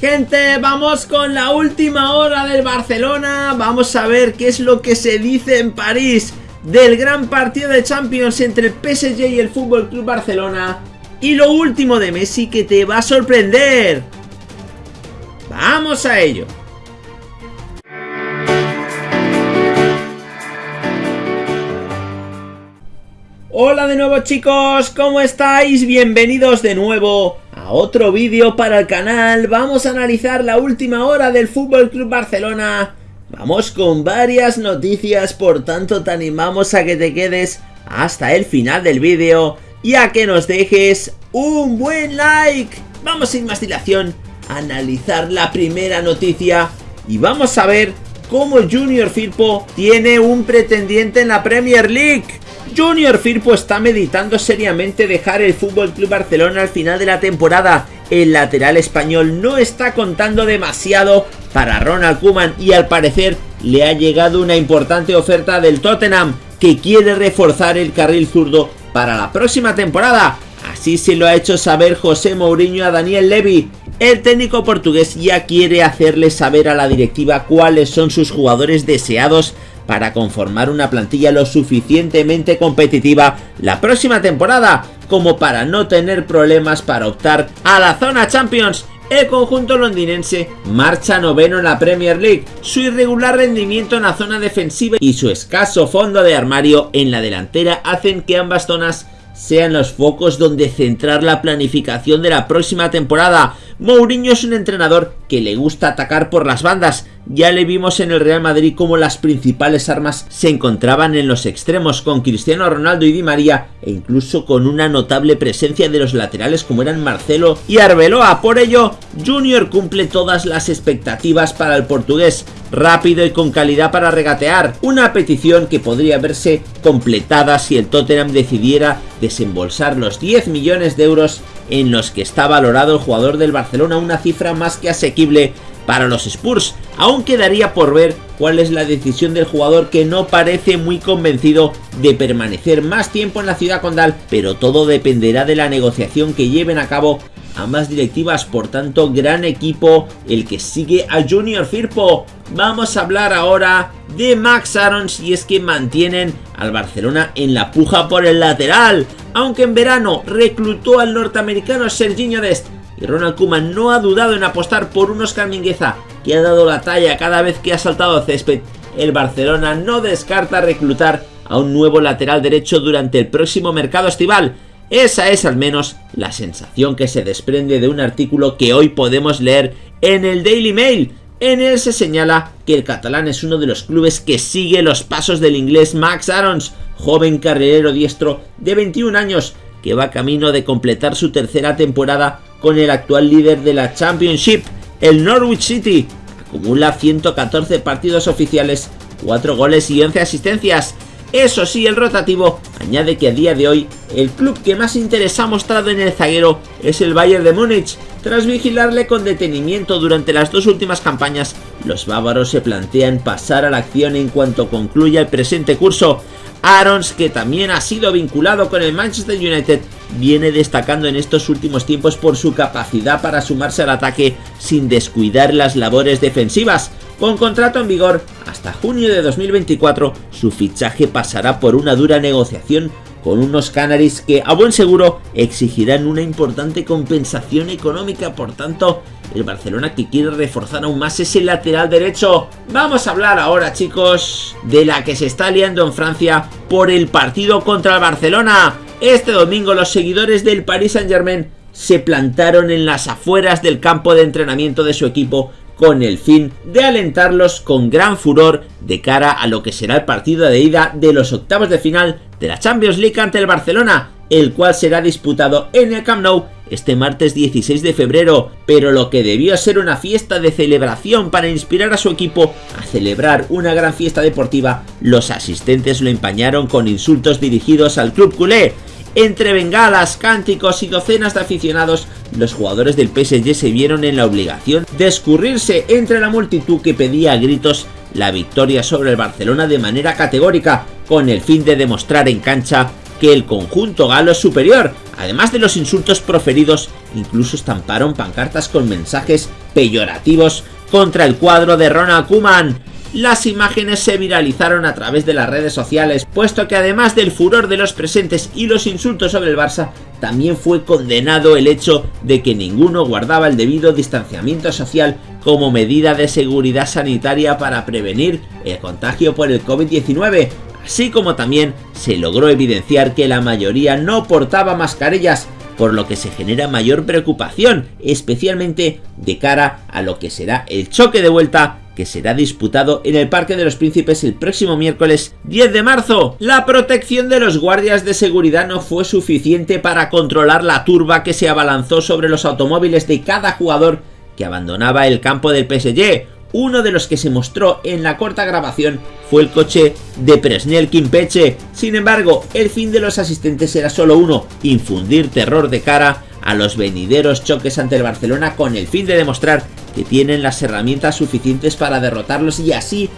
Gente, vamos con la última hora del Barcelona. Vamos a ver qué es lo que se dice en París del gran partido de Champions entre el PSG y el Fútbol Club Barcelona. Y lo último de Messi que te va a sorprender. Vamos a ello. Hola de nuevo chicos, ¿cómo estáis? Bienvenidos de nuevo a otro vídeo para el canal. Vamos a analizar la última hora del Fútbol Club Barcelona. Vamos con varias noticias, por tanto te animamos a que te quedes hasta el final del vídeo y a que nos dejes un buen like. Vamos sin más dilación a analizar la primera noticia y vamos a ver cómo Junior Firpo tiene un pretendiente en la Premier League. Junior Firpo está meditando seriamente dejar el Fútbol Club Barcelona al final de la temporada. El lateral español no está contando demasiado para Ronald Koeman y al parecer le ha llegado una importante oferta del Tottenham que quiere reforzar el carril zurdo para la próxima temporada. Así se lo ha hecho saber José Mourinho a Daniel Levy. El técnico portugués ya quiere hacerle saber a la directiva cuáles son sus jugadores deseados para conformar una plantilla lo suficientemente competitiva la próxima temporada como para no tener problemas para optar a la zona Champions. El conjunto londinense marcha noveno en la Premier League, su irregular rendimiento en la zona defensiva y su escaso fondo de armario en la delantera hacen que ambas zonas sean los focos donde centrar la planificación de la próxima temporada. Mourinho es un entrenador que le gusta atacar por las bandas, ya le vimos en el Real Madrid como las principales armas se encontraban en los extremos con Cristiano Ronaldo y Di María e incluso con una notable presencia de los laterales como eran Marcelo y Arbeloa. Por ello, Junior cumple todas las expectativas para el portugués, rápido y con calidad para regatear, una petición que podría verse completada si el Tottenham decidiera desembolsar los 10 millones de euros en los que está valorado el jugador del Barcelona, una cifra más que asequible para los Spurs. Aún quedaría por ver cuál es la decisión del jugador que no parece muy convencido de permanecer más tiempo en la ciudad condal, pero todo dependerá de la negociación que lleven a cabo ambas directivas, por tanto gran equipo el que sigue a Junior Firpo. Vamos a hablar ahora de Max Arons y es que mantienen al Barcelona en la puja por el lateral, aunque en verano reclutó al norteamericano Serginho Dest y Ronald Koeman no ha dudado en apostar por un Oscar Mingueza que ha dado la talla cada vez que ha saltado césped. El Barcelona no descarta reclutar a un nuevo lateral derecho durante el próximo mercado estival. Esa es al menos la sensación que se desprende de un artículo que hoy podemos leer en el Daily Mail. En él se señala que el catalán es uno de los clubes que sigue los pasos del inglés Max Arons, joven carrilero diestro de 21 años que va camino de completar su tercera temporada con el actual líder de la Championship, el Norwich City. Acumula 114 partidos oficiales, 4 goles y 11 asistencias. Eso sí, el rotativo añade que a día de hoy el club que más interés ha mostrado en el zaguero es el Bayern de Múnich. Tras vigilarle con detenimiento durante las dos últimas campañas, los bávaros se plantean pasar a la acción en cuanto concluya el presente curso. Arons, que también ha sido vinculado con el Manchester United, viene destacando en estos últimos tiempos por su capacidad para sumarse al ataque sin descuidar las labores defensivas. Con contrato en vigor hasta junio de 2024, su fichaje pasará por una dura negociación con unos Canaries que a buen seguro exigirán una importante compensación económica, por tanto el Barcelona que quiere reforzar aún más ese lateral derecho. Vamos a hablar ahora chicos de la que se está liando en Francia por el partido contra el Barcelona. Este domingo los seguidores del Paris Saint Germain se plantaron en las afueras del campo de entrenamiento de su equipo con el fin de alentarlos con gran furor de cara a lo que será el partido de ida de los octavos de final de la Champions League ante el Barcelona, el cual será disputado en el Camp Nou este martes 16 de febrero, pero lo que debió ser una fiesta de celebración para inspirar a su equipo a celebrar una gran fiesta deportiva, los asistentes lo empañaron con insultos dirigidos al club culé, entre bengalas, cánticos y docenas de aficionados, los jugadores del PSG se vieron en la obligación de escurrirse entre la multitud que pedía a gritos la victoria sobre el Barcelona de manera categórica, con el fin de demostrar en cancha que el conjunto galo es superior, además de los insultos proferidos incluso estamparon pancartas con mensajes peyorativos contra el cuadro de Ronald Koeman. Las imágenes se viralizaron a través de las redes sociales, puesto que además del furor de los presentes y los insultos sobre el Barça, también fue condenado el hecho de que ninguno guardaba el debido distanciamiento social como medida de seguridad sanitaria para prevenir el contagio por el COVID-19, así como también se logró evidenciar que la mayoría no portaba mascarillas, por lo que se genera mayor preocupación, especialmente de cara a lo que será el choque de vuelta que será disputado en el Parque de los Príncipes el próximo miércoles 10 de marzo. La protección de los guardias de seguridad no fue suficiente para controlar la turba que se abalanzó sobre los automóviles de cada jugador que abandonaba el campo del PSG. Uno de los que se mostró en la corta grabación fue el coche de Presnel Kimpeche. Sin embargo, el fin de los asistentes era solo uno, infundir terror de cara a los venideros choques ante el Barcelona con el fin de demostrar que tienen las herramientas suficientes para derrotarlos y así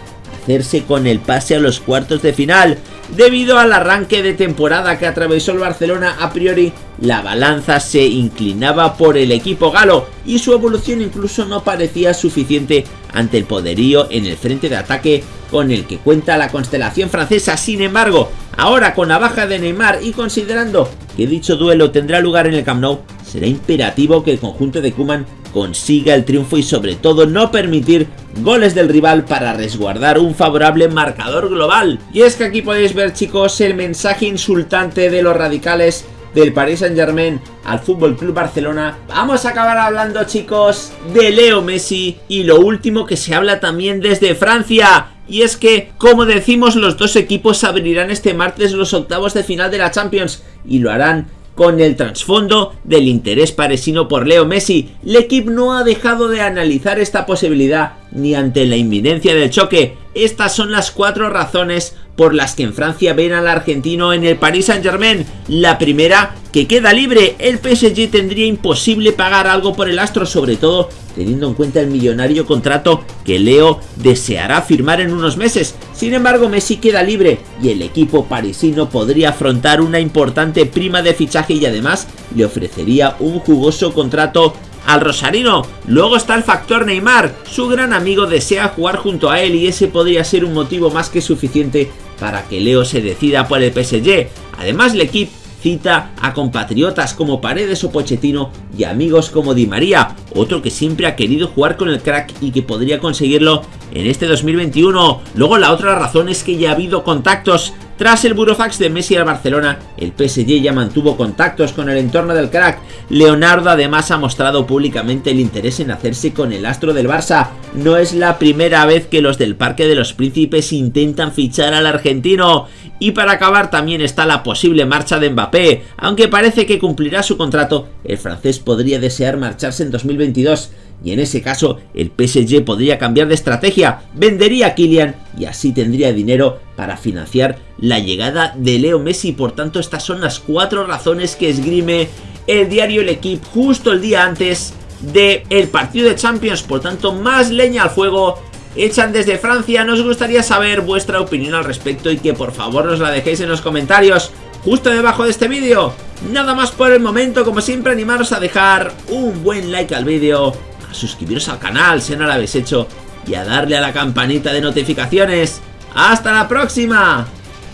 hacerse con el pase a los cuartos de final. Debido al arranque de temporada que atravesó el Barcelona, a priori la balanza se inclinaba por el equipo galo y su evolución incluso no parecía suficiente ante el poderío en el frente de ataque con el que cuenta la constelación francesa. Sin embargo, ahora con la baja de Neymar y considerando que dicho duelo tendrá lugar en el Camp Nou, será imperativo que el conjunto de Kuman consiga el triunfo y sobre todo no permitir goles del rival para resguardar un favorable marcador global. Y es que aquí podéis ver chicos el mensaje insultante de los radicales del Paris Saint Germain al Fútbol Club Barcelona. Vamos a acabar hablando chicos de Leo Messi y lo último que se habla también desde Francia. Y es que, como decimos, los dos equipos abrirán este martes los octavos de final de la Champions y lo harán con el trasfondo del interés parisino por Leo Messi. El equipo no ha dejado de analizar esta posibilidad ni ante la inminencia del choque. Estas son las cuatro razones por las que en Francia ven al argentino en el Paris Saint Germain. La primera, que queda libre, el PSG tendría imposible pagar algo por el astro, sobre todo teniendo en cuenta el millonario contrato que Leo deseará firmar en unos meses. Sin embargo, Messi queda libre y el equipo parisino podría afrontar una importante prima de fichaje y además le ofrecería un jugoso contrato al Rosarino. Luego está el factor Neymar. Su gran amigo desea jugar junto a él y ese podría ser un motivo más que suficiente para que Leo se decida por el PSG. Además, el equipo cita a compatriotas como Paredes o Pochettino y amigos como Di María, otro que siempre ha querido jugar con el crack y que podría conseguirlo en este 2021. Luego la otra razón es que ya ha habido contactos tras el burofax de Messi al Barcelona, el PSG ya mantuvo contactos con el entorno del crack. Leonardo además ha mostrado públicamente el interés en hacerse con el astro del Barça. No es la primera vez que los del Parque de los Príncipes intentan fichar al argentino. Y para acabar también está la posible marcha de Mbappé. Aunque parece que cumplirá su contrato, el francés podría desear marcharse en 2022 y en ese caso el PSG podría cambiar de estrategia, vendería a Kylian y así tendría dinero para financiar la llegada de Leo Messi. Por tanto, estas son las cuatro razones que esgrime el diario El Equipo justo el día antes del el partido de Champions. Por tanto, más leña al fuego echan desde Francia. Nos gustaría saber vuestra opinión al respecto y que por favor nos la dejéis en los comentarios justo debajo de este vídeo. Nada más por el momento, como siempre animaros a dejar un buen like al vídeo a suscribiros al canal si no lo habéis hecho y a darle a la campanita de notificaciones. ¡Hasta la próxima!